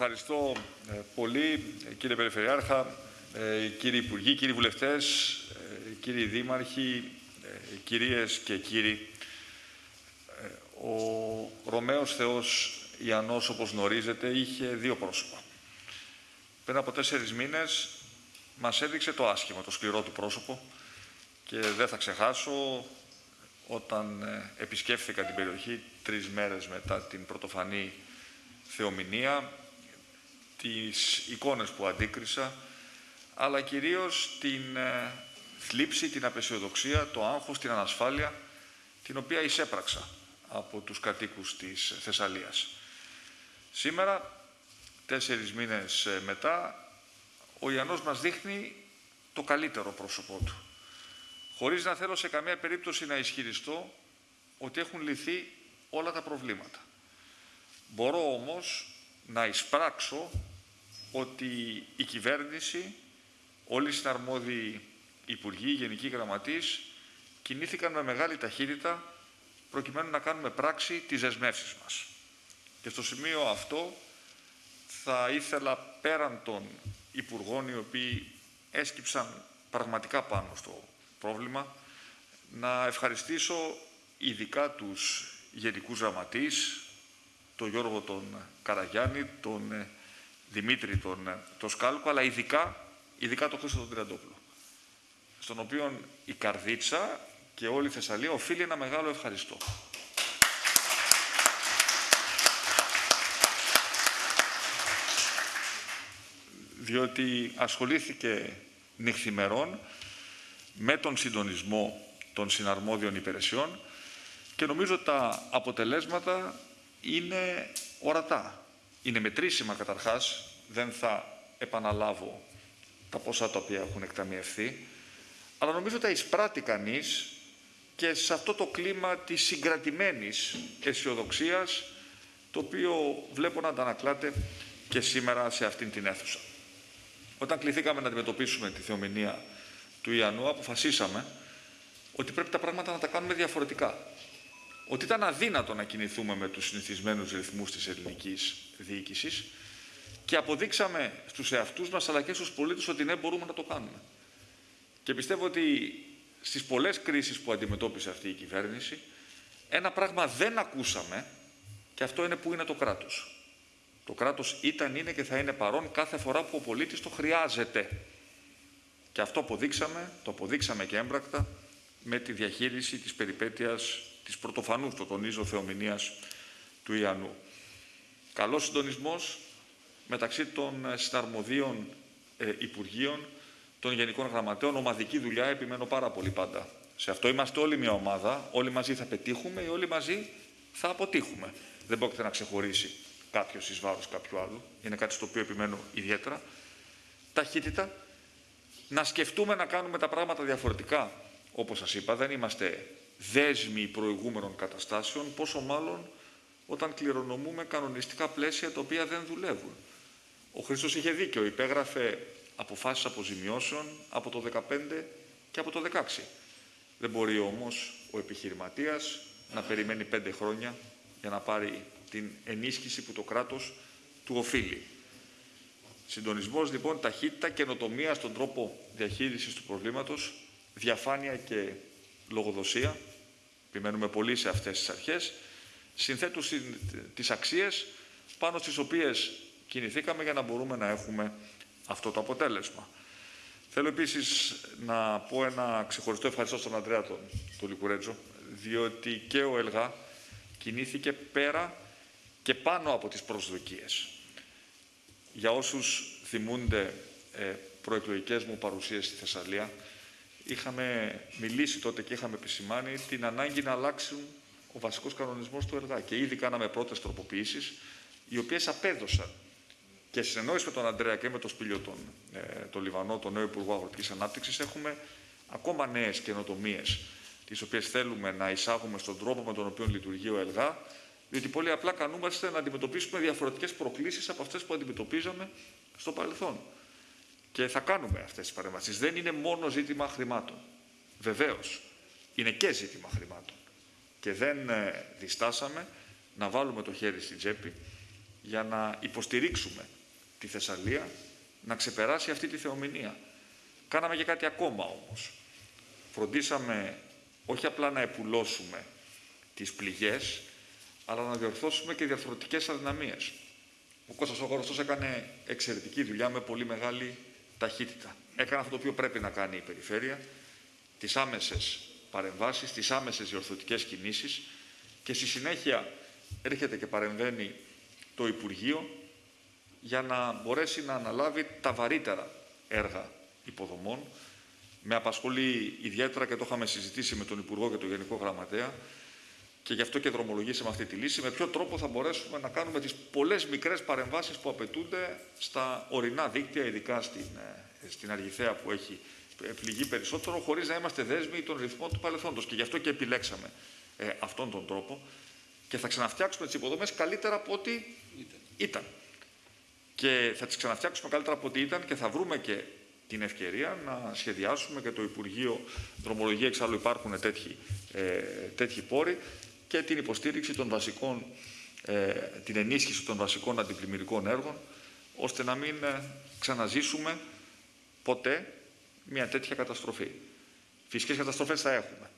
Ευχαριστώ ε, πολύ, κύριε Περιφερειάρχα, ε, κύριοι Υπουργοί, κύριοι Βουλευτές, ε, κύριοι Δήμαρχοι, κυρίες και κύριοι. Ο Ρωμαίος Θεός Ιαννός, όπως γνωρίζετε, είχε δύο πρόσωπα. Πριν από τέσσερις μήνες μας έδειξε το άσχημο, το σκληρό του πρόσωπο και δεν θα ξεχάσω όταν επισκέφθηκα την περιοχή τρεις μέρες μετά την πρωτοφανή θεομηνία τις εικόνες που αντίκρισα, αλλά κυρίως την ε, θλίψη, την απεσιοδοξία, το άγχος, την ανασφάλεια, την οποία εισέπραξα από τους κατοίκους της Θεσσαλίας. Σήμερα, τέσσερις μήνες ε, μετά, ο Ιαννός μας δείχνει το καλύτερο πρόσωπό του. Χωρίς να θέλω σε καμία περίπτωση να ισχυριστώ ότι έχουν λυθεί όλα τα προβλήματα. Μπορώ όμως να εισπράξω ότι η κυβέρνηση, όλοι οι συναρμόδιοι υπουργοί, γενικοί γραμματείς, κινήθηκαν με μεγάλη ταχύτητα προκειμένου να κάνουμε πράξη τις δεσμεύσεις μας. Και στο σημείο αυτό θα ήθελα πέραν των υπουργών οι οποίοι έσκυψαν πραγματικά πάνω στο πρόβλημα, να ευχαριστήσω ειδικά τους γενικούς γραμματείς, τον Γιώργο τον Καραγιάννη, τον ε, Δημήτρη τον, ε, τον Σκάλκο, αλλά ειδικά, ειδικά τον Χρήστο τον Τριαντόπουλο, στον οποίο η Καρδίτσα και όλη η Θεσσαλία οφείλει ένα μεγάλο ευχαριστώ. διότι ασχολήθηκε νυχθημερών με τον συντονισμό των συναρμόδιων υπηρεσιών και νομίζω τα αποτελέσματα είναι ορατά. Είναι μετρήσιμα καταρχάς, δεν θα επαναλάβω τα ποσά τα οποία έχουν εκταμιευθεί, αλλά νομίζω τα εισπράττει κανείς και σε αυτό το κλίμα της συγκρατημένης αισιοδοξίας, το οποίο βλέπω να αντανακλάται και σήμερα σε αυτήν την αίθουσα. Όταν κληθήκαμε να αντιμετωπίσουμε τη θεομηνία του Ιαννού, αποφασίσαμε ότι πρέπει τα πράγματα να τα κάνουμε διαφορετικά ότι ήταν αδύνατο να κινηθούμε με τους συνηθισμένους ρυθμούς της ελληνικής διοίκησης και αποδείξαμε στους εαυτούς μας αλλά και στους πολίτες ότι ναι μπορούμε να το κάνουμε. Και πιστεύω ότι στις πολλές κρίσεις που αντιμετώπισε αυτή η κυβέρνηση ένα πράγμα δεν ακούσαμε και αυτό είναι που είναι το κράτος. Το κράτος ήταν, είναι και θα είναι παρόν κάθε φορά που ο πολίτης το χρειάζεται. Και αυτό αποδείξαμε, το αποδείξαμε και έμπρακτα με τη διαχείριση της περιπέτειας της πρωτοφανούς, το τονίζω, θεομηνίας του Ιαννού. Καλός συντονισμός μεταξύ των ε, συναρμοδίων ε, Υπουργείων, των Γενικών Γραμματέων, ομαδική δουλειά, επιμένω πάρα πολύ πάντα. Σε αυτό είμαστε όλοι μια ομάδα, όλοι μαζί θα πετύχουμε ή όλοι μαζί θα αποτύχουμε. Δεν πρόκειται να ξεχωρίσει κάποιος εις βάρος κάποιου άλλου. Είναι κάτι στο οποίο επιμένω ιδιαίτερα. Ταχύτητα. Να σκεφτούμε να κάνουμε τα πράγματα διαφορετικά. Όπως σας είπα, δεν είμαστε δέσμοι προηγούμενων καταστάσεων, πόσο μάλλον όταν κληρονομούμε κανονιστικά πλαίσια τα οποία δεν δουλεύουν. Ο Χρήστος είχε δίκιο, υπέγραφε αποφάσεις αποζημιώσεων από το 2015 και από το 2016. Δεν μπορεί όμως ο επιχειρηματίας να περιμένει πέντε χρόνια για να πάρει την ενίσχυση που το κράτος του οφείλει. Συντονισμός λοιπόν, ταχύτητα, καινοτομία στον τρόπο διαχείρισης του προβλήματος, διαφάνεια και λογοδοσία, επιμένουμε πολύ σε αυτές τις αρχές, συνθέτουν τις αξίες πάνω στις οποίες κινηθήκαμε για να μπορούμε να έχουμε αυτό το αποτέλεσμα. Θέλω επίσης να πω ένα ξεχωριστό ευχαριστώ στον Αντρέα τον, τον Λικουρέτζο, διότι και ο ΕΛΓΑ κινήθηκε πέρα και πάνω από τις προσδοκίες. Για όσους θυμούνται ε, προεκλογικές μου παρουσίες στη Θεσσαλία, είχαμε μιλήσει τότε και είχαμε επισημάνει την ανάγκη να αλλάξουν ο βασικός κανονισμός του ΕΡΓΑ. Και ήδη κάναμε πρώτες τροποποιήσεις, οι οποίες απέδωσαν και συνεννόηση με τον Αντρέα και με τον Σπίλιο τον, ε, τον Λιβανό, τον νέο Υπουργό Αγροτικής Ανάπτυξης, έχουμε ακόμα νέες καινοτομίες, τις οποίες θέλουμε να εισάγουμε στον τρόπο με τον οποίο λειτουργεί ο ΕΛΓΑ, διότι πολύ απλά κανούμαστε να αντιμετωπίσουμε διαφορετικές προκλήσεις από αυτές που αντιμετωπίζαμε στο παρελθόν. Και θα κάνουμε αυτές τις παρεμβάσεις. Δεν είναι μόνο ζήτημα χρημάτων. Βεβαίως, είναι και ζήτημα χρημάτων. Και δεν ε, διστάσαμε να βάλουμε το χέρι στην τσέπη για να υποστηρίξουμε τη Θεσσαλία να ξεπεράσει αυτή τη θεομηνία. Κάναμε και κάτι ακόμα όμως. Φροντίσαμε όχι απλά να επουλώσουμε τις πληγές, αλλά να διορθώσουμε και διαρθρωτικές αδυναμίες. Ο Κώστας Ογορωστός έκανε εξαιρετική δουλειά με πολύ μεγάλη ταχύτητα. Έκανε αυτό το οποίο πρέπει να κάνει η Περιφέρεια, τις άμεσες παρεμβάσεις, τις άμεσες διορθωτικές κινήσεις και στη συνέχεια έρχεται και παρεμβαίνει το Υπουργείο για να μπορέσει να αναλάβει τα βαρύτερα έργα υποδομών. Με απασχολεί ιδιαίτερα και το είχαμε συζητήσει με τον Υπουργό και τον Γενικό Γραμματέα και γι' αυτό και δρομολογήσαμε αυτή τη λύση. Με ποιο τρόπο θα μπορέσουμε να κάνουμε τις πολλές μικρές παρεμβάσεις που απαιτούνται στα ορεινά δίκτυα, ειδικά στην, ε, στην Αργηθέα που έχει πληγεί περισσότερο, χωρίς να είμαστε δέσμοι των ρυθμών του παρελθόντος. Και γι' αυτό και επιλέξαμε ε, αυτόν τον τρόπο και θα ξαναφτιάξουμε τις υποδομές καλύτερα από ό,τι ήταν. ήταν. Και θα τις ξαναφτιάξουμε καλύτερα από ό,τι ήταν και θα βρούμε και την ευκαιρία να σχεδιάσουμε και το Υπουργείο Δρομολογία, εξάλλου υπάρχουν τέτοιοι, ε, τέτοιοι πόροι, και την υποστήριξη των βασικών, ε, την ενίσχυση των βασικών αντιπλημμυρικών έργων, ώστε να μην ε, ξαναζήσουμε ποτέ μια τέτοια καταστροφή. Φυσικές καταστροφές θα έχουμε.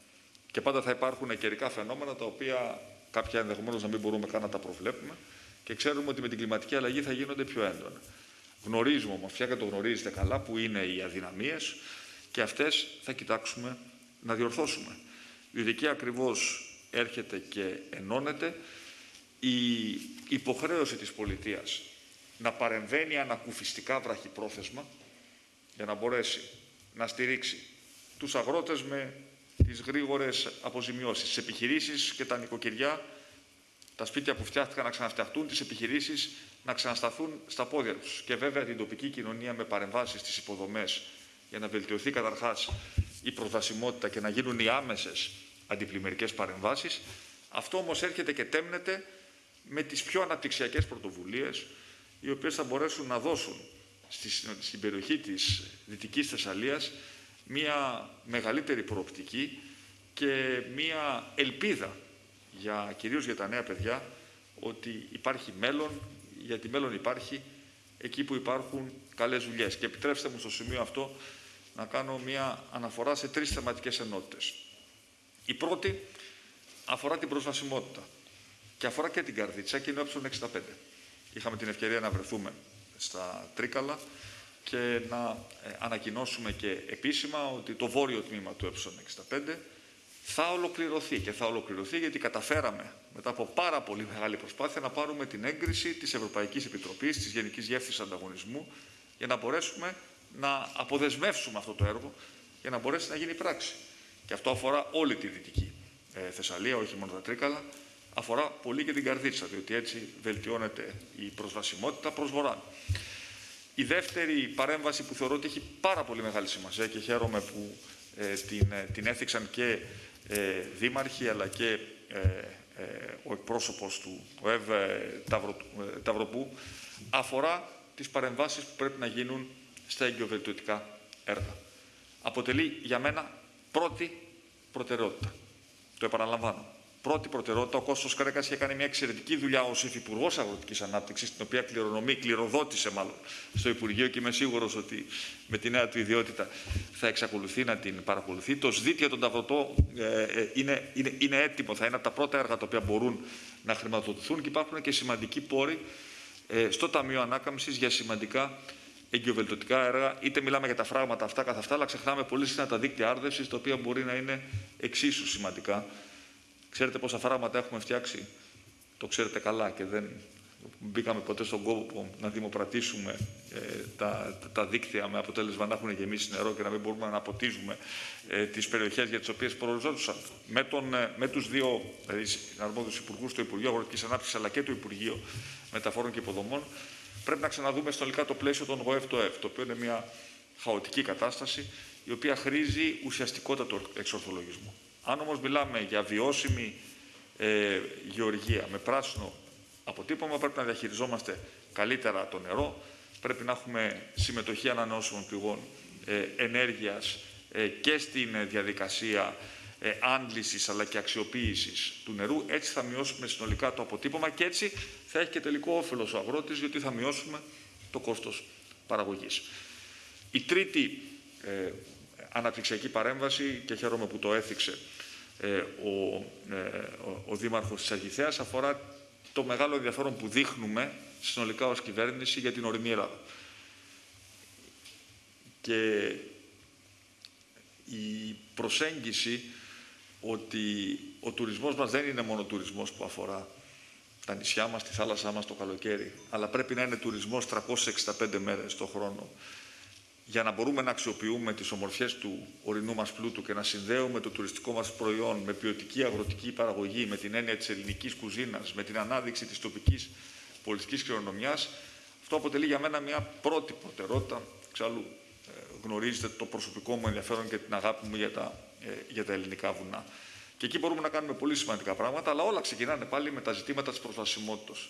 Και πάντα θα υπάρχουν καιρικά φαινόμενα τα οποία κάποια ενδεχομένως να μην μπορούμε καν να τα προβλέπουμε και ξέρουμε ότι με την κλιματική αλλαγή θα γίνονται πιο έντονα. Γνωρίζουμε όμως, πια και το γνωρίζετε καλά, που είναι οι αδυναμίες και αυτές θα κοιτάξουμε να διορθώσουμε. Διότι εκεί ακριβώς έρχεται και ενώνεται η υποχρέωση της πολιτείας να παρεμβαίνει ανακουφιστικά βραχυπρόθεσμα για να μπορέσει να στηρίξει τους αγρότες με τις γρήγορες αποζημιώσεις, τις επιχειρήσεις και τα νοικοκυριά, τα σπίτια που φτιάχτηκαν να ξαναφτιαχτούν, τις επιχειρήσεις να ξανασταθούν στα πόδια τους. Και βέβαια την τοπική κοινωνία με παρεμβάσεις στις υποδομές για να βελτιωθεί καταρχάς η προσβασιμότητα και να γίνουν οι άμεσες αντιπλημμυρικές παρεμβάσεις. Αυτό όμως έρχεται και τέμνεται με τις πιο αναπτυξιακές πρωτοβουλίες οι οποίες θα μπορέσουν να δώσουν στην περιοχή της Δυτικής Θεσσαλίας μία μεγαλύτερη προοπτική και μία ελπίδα για, κυρίως για τα νέα παιδιά ότι υπάρχει μέλλον, γιατί μέλλον υπάρχει εκεί που υπάρχουν καλές δουλειές. Και επιτρέψτε μου στο σημείο αυτό να κάνω μία αναφορά σε τρεις θεματικές ενότητες. Η πρώτη αφορά την προσβασιμότητα και αφορά και την καρδίτσα και είναι ο 65. Είχαμε την ευκαιρία να βρεθούμε στα Τρίκαλα και να ε, ανακοινώσουμε και επίσημα ότι το βόρειο τμήμα του ε65 θα ολοκληρωθεί και θα ολοκληρωθεί γιατί καταφέραμε μετά από πάρα πολύ μεγάλη προσπάθεια να πάρουμε την έγκριση της Ευρωπαϊκής Επιτροπής, της Γενικής Διεύθυνσης Ανταγωνισμού για να μπορέσουμε να αποδεσμεύσουμε αυτό το έργο για να μπορέσει να γίνει πράξη. Και αυτό αφορά όλη τη Δυτική ε, Θεσσαλία, όχι μόνο τα Τρίκαλα, αφορά πολύ και την Καρδίτσα, διότι έτσι βελτιώνεται η προσβασιμότητα προς βορρά. Η δεύτερη παρέμβαση που θεωρώ ότι έχει πάρα πολύ μεγάλη σημασία και χαίρομαι που ε, την, ε, την έθιξαν και ε, δήμαρχοι αλλά και ο εκπρόσωπος του ΟΕΒ Ταυροπού αφορά τις παρεμβάσεις που πρέπει να γίνουν στα εγκυοβελτιωτικά έργα. Αποτελεί για μένα πρώτη προτεραιότητα. Το επαναλαμβάνω. Πρώτη προτεραιότητα, ο Κώστος Κρέκας είχε κάνει μια εξαιρετική δουλειά ως Υφυπουργός Αγροτικής Ανάπτυξης, την οποία κληρονομεί, κληροδότησε μάλλον στο Υπουργείο και είμαι σίγουρος ότι με τη νέα του ιδιότητα θα εξακολουθεί να την παρακολουθεί. Το ΣΔΙΤ για τον Ταυρωτό ε, ε, είναι, είναι, είναι έτοιμο, θα είναι από τα πρώτα έργα τα οποία μπορούν να χρηματοδοτηθούν και υπάρχουν και σημαντικοί πόροι ε, στο Ταμείο Ανάκαμψης για σημαντικά εγκυοβελτωτικά έργα, είτε μιλάμε για τα φράγματα αυτά καθ' αυτά, αλλά ξεχνάμε πολύ συχνά τα δίκτυα άρδευσης, τα οποία μπορεί να είναι εξίσου σημαντικά. Ξέρετε πόσα φράγματα έχουμε φτιάξει, το ξέρετε καλά και δεν μπήκαμε ποτέ στον κόπο να δημοπρατήσουμε ε, τα, τα, δίκτυα με αποτέλεσμα να έχουν γεμίσει νερό και να μην μπορούμε να αποτίζουμε ε, τις περιοχές για τις οποίες προοριζόντουσαν. Με, τον, ε, με τους δύο δηλαδή, αρμόδιους υπουργούς, το Υπουργείο Αγροτικής Ανάπτυξης αλλά και το Υπουργείο Μεταφορών και Υποδομών, πρέπει να ξαναδούμε στολικά το πλαίσιο των ΓΟΕΦ το ΕΦ, το οποίο είναι μια χαοτική κατάσταση, η οποία χρήζει ουσιαστικότατο εξορθολογισμό. Αν όμως μιλάμε για βιώσιμη ε, γεωργία με πράσινο αποτύπωμα, πρέπει να διαχειριζόμαστε καλύτερα το νερό, πρέπει να έχουμε συμμετοχή ανανεώσιμων πηγών ε, ενέργειας ε, και στην διαδικασία ε, άντλησης αλλά και αξιοποίησης του νερού. Έτσι θα μειώσουμε συνολικά το αποτύπωμα και έτσι θα έχει και τελικό όφελος ο αγρότης, γιατί θα μειώσουμε το κόστος παραγωγής. Η τρίτη ε, αναπτυξιακή παρέμβαση, και χαίρομαι που το έθιξε ε, ο, ε, ο, ο Δήμαρχος της Αγιθέας, αφορά το μεγάλο ενδιαφέρον που δείχνουμε συνολικά ως κυβέρνηση για την ορεινή Ελλάδα. Και η προσέγγιση ότι ο τουρισμός μας δεν είναι μόνο τουρισμός που αφορά τα νησιά μας, τη θάλασσά μας το καλοκαίρι, αλλά πρέπει να είναι τουρισμός 365 μέρες το χρόνο για να μπορούμε να αξιοποιούμε τις ομορφιές του ορεινού μας πλούτου και να συνδέουμε το τουριστικό μας προϊόν με ποιοτική αγροτική παραγωγή, με την έννοια της ελληνικής κουζίνας, με την ανάδειξη της τοπικής πολιτικής κληρονομιάς, αυτό αποτελεί για μένα μια πρώτη προτεραιότητα. Εξάλλου ε, γνωρίζετε το προσωπικό μου ενδιαφέρον και την αγάπη μου για τα, ε, για τα ελληνικά βουνά. Και εκεί μπορούμε να κάνουμε πολύ σημαντικά πράγματα, αλλά όλα ξεκινάνε πάλι με τα ζητήματα της προσβασιμότητας.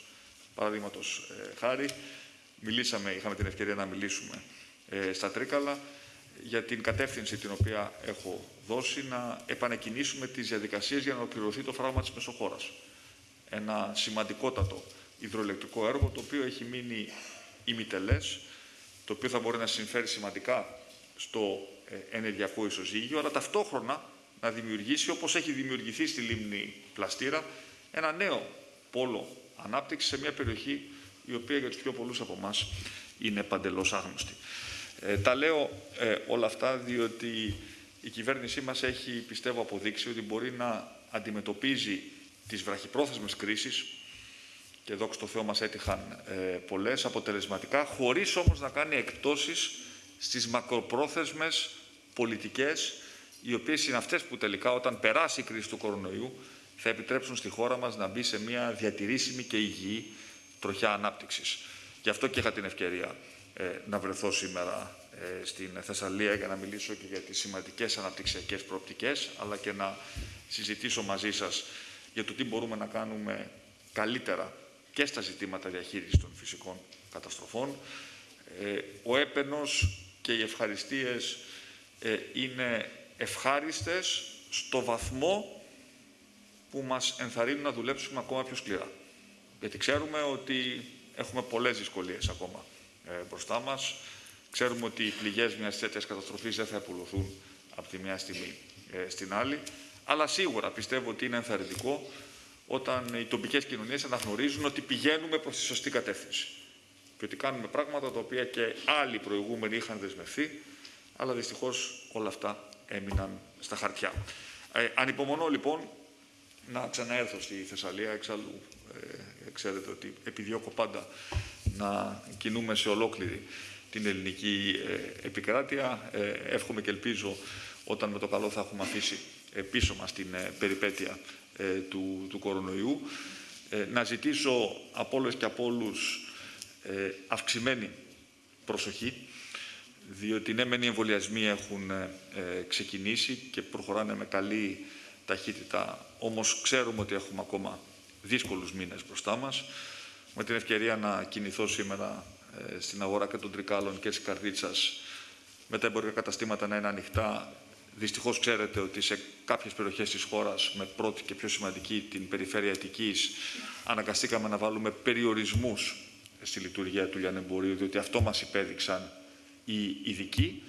Παραδείγματος ε, χάρη, μιλήσαμε, είχαμε την ευκαιρία να μιλήσουμε ε, στα Τρίκαλα για την κατεύθυνση την οποία έχω δώσει να επανεκκινήσουμε τις διαδικασίες για να ολοκληρωθεί το φράγμα της Μεσοχώρας. Ένα σημαντικότατο υδροελεκτρικό έργο το οποίο έχει μείνει ημιτελές, το οποίο θα μπορεί να συμφέρει σημαντικά στο ε, ενεργειακό ισοζύγιο, αλλά ταυτόχρονα να δημιουργήσει, όπως έχει δημιουργηθεί στη λίμνη Πλαστήρα, ένα νέο πόλο ανάπτυξης σε μια περιοχή η οποία για τους πιο πολλούς από εμάς είναι παντελώς άγνωστη. Ε, τα λέω ε, όλα αυτά διότι η κυβέρνησή μας έχει, πιστεύω, αποδείξει ότι μπορεί να αντιμετωπίζει τις βραχυπρόθεσμες κρίσεις και δόξα τω Θεώ μας έτυχαν ε, πολλές αποτελεσματικά, χωρίς όμως να κάνει εκπτώσεις στις μακροπρόθεσμες πολιτικές, οι οποίες είναι αυτές που τελικά όταν περάσει η κρίση του κορονοϊού θα επιτρέψουν στη χώρα μας να μπει σε μια διατηρήσιμη και υγιή τροχιά ανάπτυξης. Γι' αυτό και είχα την ευκαιρία ε, να βρεθώ σήμερα ε, στην Θεσσαλία για να μιλήσω και για τις σημαντικές αναπτυξιακές προοπτικές, αλλά και να συζητήσω μαζί σας για το τι μπορούμε να κάνουμε καλύτερα και στα ζητήματα διαχείρισης των φυσικών καταστροφών. Ε, ο έπαινος και οι ευχαριστίες είναι ευχάριστες στο βαθμό που μας ενθαρρύνουν να δουλέψουμε ακόμα πιο σκληρά. Γιατί ξέρουμε ότι έχουμε πολλές δυσκολίες ακόμα ε, μπροστά μας. Ξέρουμε ότι οι πληγές μιας τέτοιας καταστροφής δεν θα επουλωθούν από τη μια στιγμή ε, στην άλλη. Αλλά σίγουρα πιστεύω ότι είναι ενθαρρυντικό όταν οι τοπικές κοινωνίες αναγνωρίζουν ότι πηγαίνουμε προς τη σωστή κατεύθυνση. Και ότι κάνουμε πράγματα τα οποία και άλλοι προηγούμενοι είχαν δεσμευθεί, αλλά δυστυχώς όλα αυτά έμειναν στα χαρτιά. Ε, ανυπομονώ λοιπόν να ξαναέρθω στη Θεσσαλία, εξάλλου ε, ξέρετε ότι επιδιώκω πάντα να κινούμε σε ολόκληρη την ελληνική ε, επικράτεια. Ε, εύχομαι και ελπίζω όταν με το καλό θα έχουμε αφήσει ε, πίσω μας την περιπέτεια του, του κορονοϊού. Να ζητήσω από όλες και από όλους αυξημένη προσοχή, διότι ναι μεν οι εμβολιασμοί έχουν ξεκινήσει και προχωράνε με καλή ταχύτητα, όμως ξέρουμε ότι έχουμε ακόμα δύσκολους μήνες μπροστά μας με την ευκαιρία να κινηθώ σήμερα ε, στην αγορά και των Τρικάλων και της Καρδίτσας με τα εμπορικά καταστήματα να είναι ανοιχτά. Δυστυχώς ξέρετε ότι σε κάποιες περιοχές της χώρας, με πρώτη και πιο σημαντική την περιφέρεια Αττικής, αναγκαστήκαμε να βάλουμε περιορισμούς στη λειτουργία του λιανεμπορίου, διότι αυτό μας υπέδειξαν οι ειδικοί.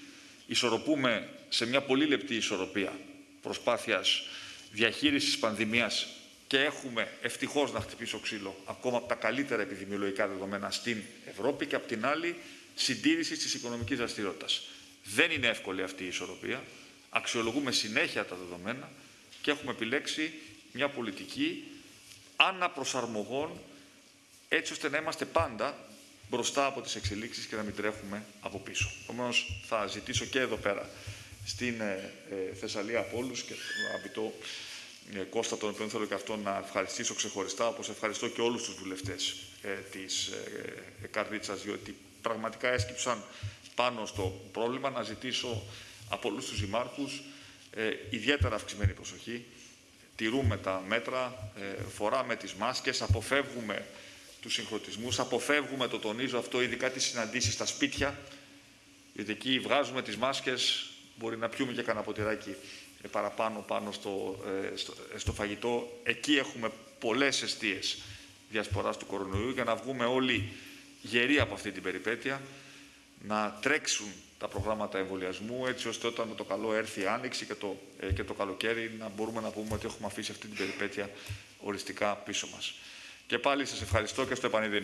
Ισορροπούμε σε μια πολύ λεπτή ισορροπία προσπάθειας διαχείρισης πανδημίας και έχουμε ευτυχώς να χτυπήσω ξύλο ακόμα από τα καλύτερα επιδημιολογικά δεδομένα στην Ευρώπη και από την άλλη συντήρηση της οικονομικής δραστηριότητας. Δεν είναι εύκολη αυτή η ισορροπία. Αξιολογούμε συνέχεια τα δεδομένα και έχουμε επιλέξει μια πολιτική αναπροσαρμογών έτσι ώστε να είμαστε πάντα μπροστά από τις εξελίξεις και να μην τρέχουμε από πίσω. Επομένως, θα ζητήσω και εδώ πέρα στην ε, ε, Θεσσαλία από όλους και το ε, Κώστα, τον οποίο θέλω και αυτό να ευχαριστήσω ξεχωριστά, όπως ευχαριστώ και όλους τους βουλευτές ε, της ε, Καρδίτσας, διότι πραγματικά έσκυψαν πάνω στο πρόβλημα, να ζητήσω από όλους τους δημάρχους ε, ιδιαίτερα αυξημένη προσοχή. Τηρούμε τα μέτρα, ε, φοράμε τις μάσκες, αποφεύγουμε τους συγχρονισμούς, αποφεύγουμε, το τονίζω αυτό, ειδικά τις συναντήσεις στα σπίτια, γιατί εκεί βγάζουμε τις μάσκες, μπορεί να πιούμε και κανένα ποτηράκι ε, παραπάνω πάνω στο, ε, στο, ε, στο φαγητό. Εκεί έχουμε πολλές αιστείες διασποράς του κορονοϊού για να βγούμε όλοι γεροί από αυτή την περιπέτεια, να τρέξουν τα προγράμματα εμβολιασμού, έτσι ώστε όταν το καλό έρθει η άνοιξη και το, και το καλοκαίρι να μπορούμε να πούμε ότι έχουμε αφήσει αυτή την περιπέτεια οριστικά πίσω μας. Και πάλι σας ευχαριστώ και στο επανειδήν.